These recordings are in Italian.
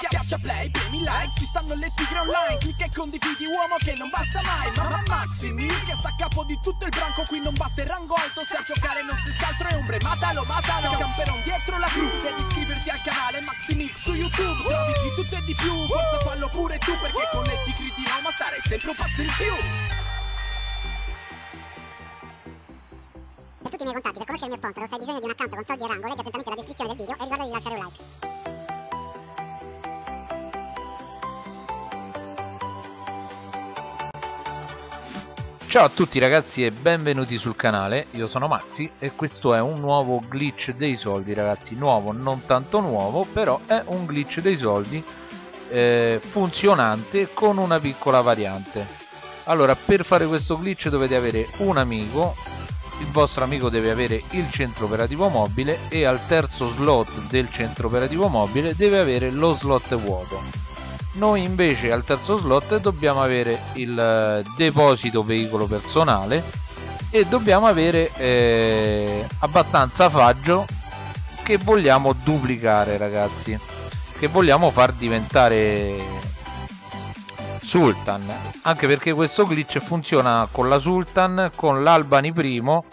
Schiaccia play, premi like, ci stanno le tigre online. Clicca e condividi uomo che non basta mai. Mamma Maximi, che sta a capo di tutto il branco Qui non basta il rango alto, se a giocare non si altro è ombre Matalo, matalo, camperon dietro la cru Devi iscriverti al canale Maximix su YouTube. Trovi di tutto e di più, forza fallo pure tu Perché con le tigre di Roma stare sempre un passo in più. Per tutti i miei contatti, per conoscere il mio sponsor o se hai bisogno di un account con soldi e rango, leggi attentamente la descrizione del video e ricorda di lasciare un like. Ciao a tutti ragazzi e benvenuti sul canale, io sono Maxi e questo è un nuovo glitch dei soldi ragazzi, nuovo, non tanto nuovo, però è un glitch dei soldi eh, funzionante con una piccola variante. Allora, per fare questo glitch dovete avere un amico, il vostro amico deve avere il centro operativo mobile e al terzo slot del centro operativo mobile deve avere lo slot vuoto noi invece al terzo slot dobbiamo avere il eh, deposito veicolo personale e dobbiamo avere eh, abbastanza faggio che vogliamo duplicare ragazzi che vogliamo far diventare Sultan. Anche perché questo glitch funziona con la Sultan con l'Albani primo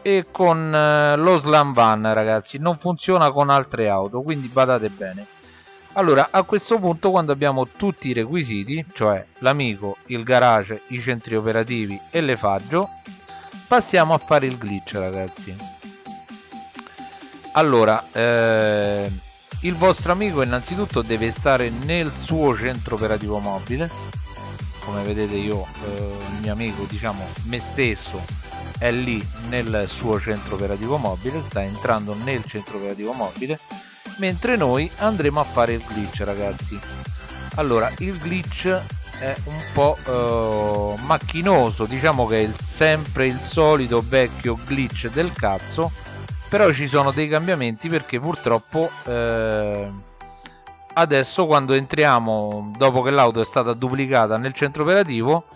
e con eh, lo Slam Van ragazzi. Non funziona con altre auto quindi badate bene allora a questo punto quando abbiamo tutti i requisiti cioè l'amico il garage i centri operativi e le faggio passiamo a fare il glitch ragazzi. Allora eh, il vostro amico innanzitutto deve stare nel suo centro operativo mobile. Come vedete io eh, il mio amico diciamo me stesso è lì nel suo centro operativo mobile sta entrando nel centro operativo mobile mentre noi andremo a fare il glitch ragazzi. Allora il glitch è un po' uh, macchinoso. Diciamo che è il, sempre il solito vecchio glitch del cazzo. Però ci sono dei cambiamenti perché purtroppo eh, adesso quando entriamo dopo che l'auto è stata duplicata nel centro operativo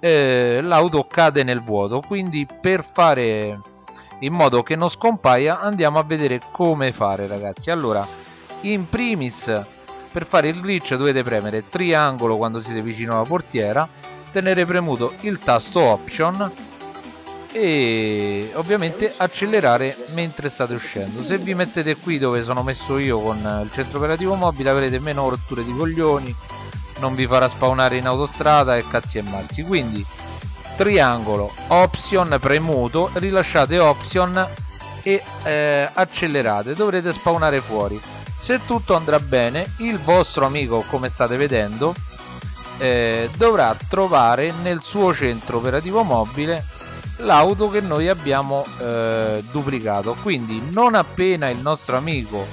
eh, l'auto cade nel vuoto. Quindi per fare in modo che non scompaia andiamo a vedere come fare ragazzi. Allora in primis per fare il glitch dovete premere triangolo quando siete vicino alla portiera tenere premuto il tasto option e ovviamente accelerare mentre state uscendo. Se vi mettete qui dove sono messo io con il centro operativo mobile avrete meno rotture di coglioni non vi farà spawnare in autostrada e cazzi e mazzi quindi triangolo option premuto rilasciate option e eh, accelerate dovrete spawnare fuori. Se tutto andrà bene il vostro amico come state vedendo eh, dovrà trovare nel suo centro operativo mobile l'auto che noi abbiamo eh, duplicato. Quindi non appena il nostro amico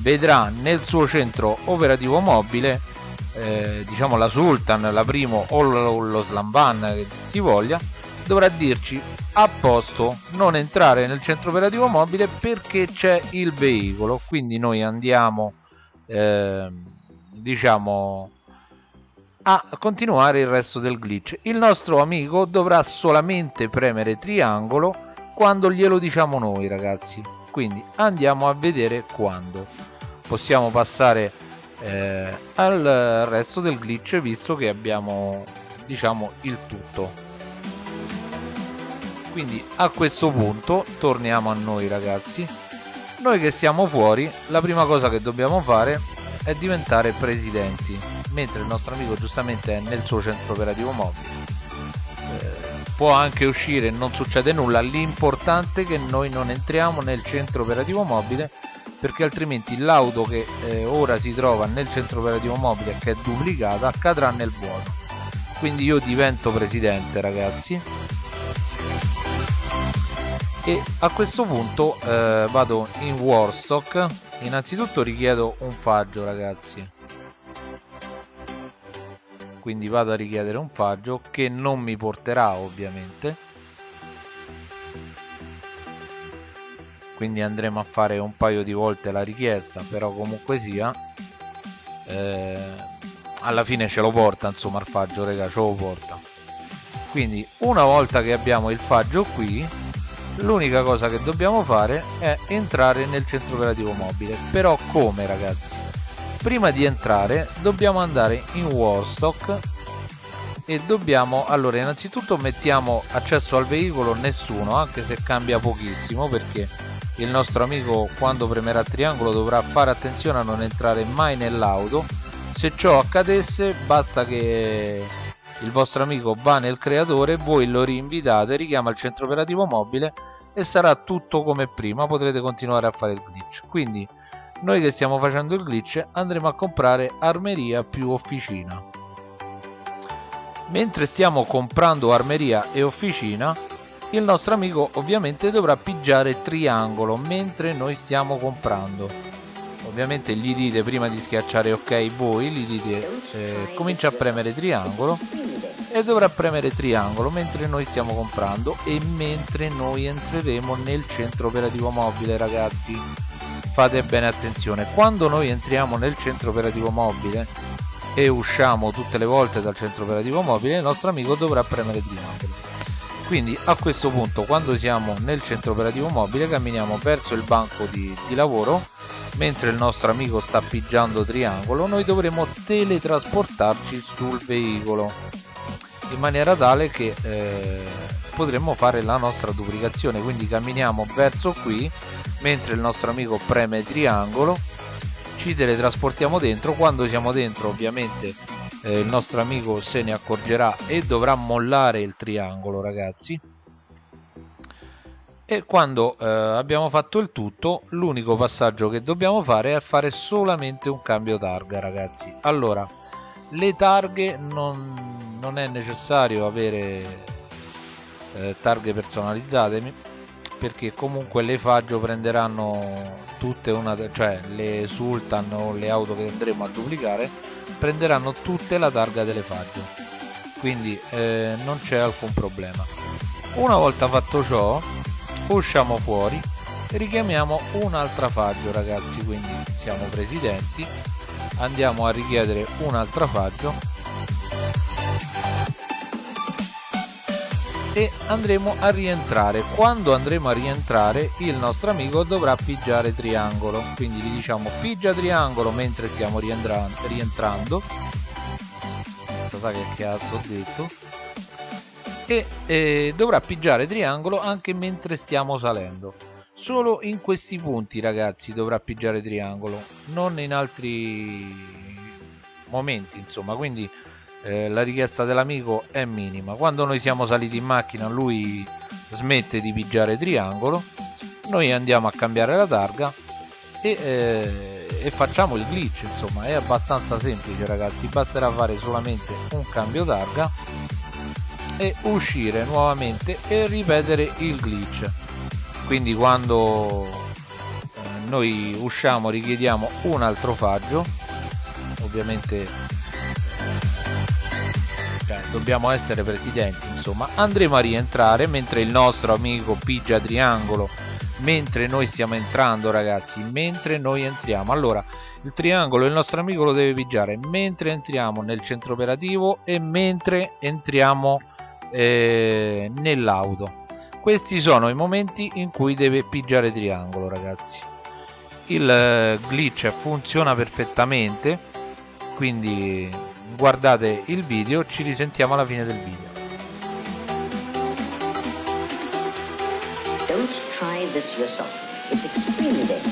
vedrà nel suo centro operativo mobile eh, diciamo la Sultan, la Primo o lo, lo Slamban che si voglia, dovrà dirci a posto non entrare nel centro operativo mobile perché c'è il veicolo. Quindi noi andiamo eh, diciamo a continuare il resto del glitch. Il nostro amico dovrà solamente premere triangolo quando glielo diciamo noi ragazzi. Quindi andiamo a vedere quando. Possiamo passare eh, al resto del glitch visto che abbiamo diciamo il tutto. Quindi a questo punto torniamo a noi ragazzi. Noi che siamo fuori la prima cosa che dobbiamo fare è diventare presidenti mentre il nostro amico giustamente è nel suo centro operativo mobile. Eh, può anche uscire non succede nulla. L'importante è che noi non entriamo nel centro operativo mobile perché altrimenti l'auto che eh, ora si trova nel centro operativo mobile che è duplicata cadrà nel vuoto. Quindi io divento presidente ragazzi. E a questo punto eh, vado in Warstock. Innanzitutto richiedo un faggio ragazzi. Quindi vado a richiedere un faggio che non mi porterà ovviamente quindi andremo a fare un paio di volte la richiesta però comunque sia eh, alla fine ce lo porta insomma il faggio raga ce lo porta. Quindi una volta che abbiamo il faggio qui l'unica cosa che dobbiamo fare è entrare nel centro operativo mobile. Però come ragazzi? Prima di entrare dobbiamo andare in Warstock e dobbiamo allora innanzitutto mettiamo accesso al veicolo nessuno anche se cambia pochissimo perché il nostro amico quando premerà triangolo dovrà fare attenzione a non entrare mai nell'auto. Se ciò accadesse basta che il vostro amico va nel creatore voi lo rinvitate richiama il centro operativo mobile e sarà tutto come prima. Potrete continuare a fare il glitch. Quindi noi che stiamo facendo il glitch andremo a comprare armeria più officina. Mentre stiamo comprando armeria e officina il nostro amico ovviamente dovrà pigiare triangolo mentre noi stiamo comprando. Ovviamente gli dite prima di schiacciare ok voi gli dite eh, comincia a premere triangolo e dovrà premere triangolo mentre noi stiamo comprando e mentre noi entreremo nel centro operativo mobile ragazzi. Fate bene attenzione quando noi entriamo nel centro operativo mobile e usciamo tutte le volte dal centro operativo mobile il nostro amico dovrà premere triangolo quindi a questo punto quando siamo nel centro operativo mobile camminiamo verso il banco di, di lavoro mentre il nostro amico sta pigiando triangolo noi dovremo teletrasportarci sul veicolo in maniera tale che eh, potremmo fare la nostra duplicazione. Quindi camminiamo verso qui mentre il nostro amico preme triangolo ci teletrasportiamo dentro. Quando siamo dentro ovviamente eh, il nostro amico se ne accorgerà e dovrà mollare il triangolo ragazzi. E quando eh, abbiamo fatto il tutto l'unico passaggio che dobbiamo fare è fare solamente un cambio targa ragazzi. Allora le targhe non, non è necessario avere eh, targhe personalizzate perché comunque le Faggio prenderanno tutte una cioè le Sultan o le auto che andremo a duplicare prenderanno tutte la targa delle Faggio. Quindi eh, non c'è alcun problema. Una volta fatto ciò usciamo fuori e richiamiamo un'altra Faggio ragazzi. Quindi siamo presidenti. Andiamo a richiedere un'altra Faggio e andremo a rientrare. Quando andremo a rientrare il nostro amico dovrà pigiare triangolo. Quindi gli diciamo pigia triangolo mentre stiamo rientrando. Non sa che cazzo ho detto. E eh, dovrà pigiare triangolo anche mentre stiamo salendo. Solo in questi punti ragazzi dovrà pigiare triangolo. Non in altri momenti insomma. Quindi eh, la richiesta dell'amico è minima. Quando noi siamo saliti in macchina lui smette di pigiare triangolo noi andiamo a cambiare la targa e, eh, e facciamo il glitch insomma è abbastanza semplice ragazzi. Basterà fare solamente un cambio targa e uscire nuovamente e ripetere il glitch. Quindi quando eh, noi usciamo richiediamo un altro faggio ovviamente dobbiamo essere presidenti insomma. Andremo a rientrare mentre il nostro amico pigia triangolo mentre noi stiamo entrando ragazzi mentre noi entriamo. Allora il triangolo il nostro amico lo deve pigiare mentre entriamo nel centro operativo e mentre entriamo eh, nell'auto. Questi sono i momenti in cui deve pigiare triangolo ragazzi. Il eh, glitch funziona perfettamente quindi guardate il video ci risentiamo alla fine del video Don't try this yourself. It's extremely dangerous.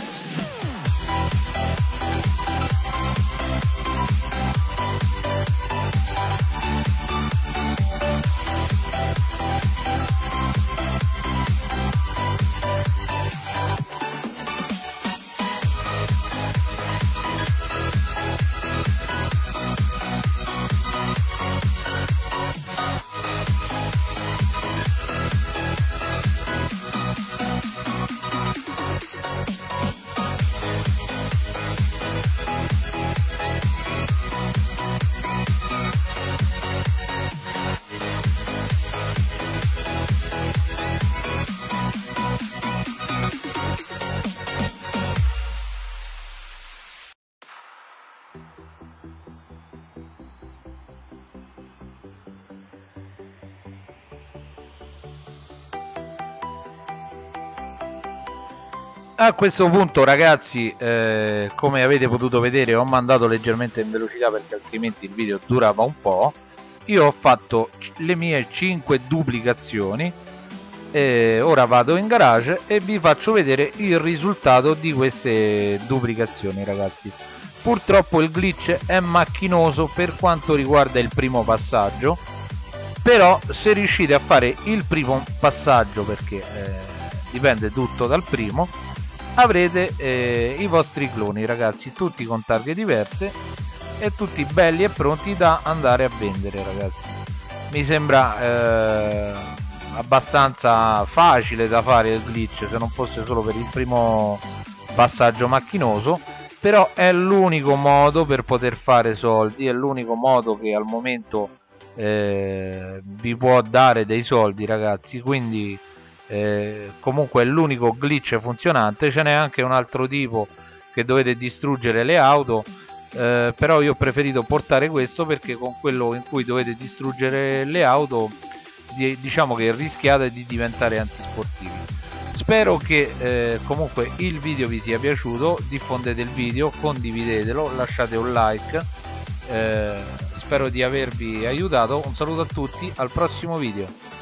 A questo punto ragazzi eh, come avete potuto vedere ho mandato leggermente in velocità perché altrimenti il video durava un po' io ho fatto le mie 5 duplicazioni. E ora vado in garage e vi faccio vedere il risultato di queste duplicazioni ragazzi. Purtroppo il glitch è macchinoso per quanto riguarda il primo passaggio però se riuscite a fare il primo passaggio perché eh, dipende tutto dal primo avrete eh, i vostri cloni ragazzi. Tutti con targhe diverse e tutti belli e pronti da andare a vendere ragazzi. Mi sembra eh, abbastanza facile da fare il glitch se non fosse solo per il primo passaggio macchinoso però è l'unico modo per poter fare soldi è l'unico modo che al momento eh, vi può dare dei soldi ragazzi. Quindi eh, comunque è l'unico glitch funzionante ce n'è anche un altro tipo che dovete distruggere le auto. Eh, però io ho preferito portare questo perché con quello in cui dovete distruggere le auto di, diciamo che rischiate di diventare antisportivi. Spero che eh, comunque il video vi sia piaciuto diffondete il video condividetelo lasciate un like eh, spero di avervi aiutato. Un saluto a tutti al prossimo video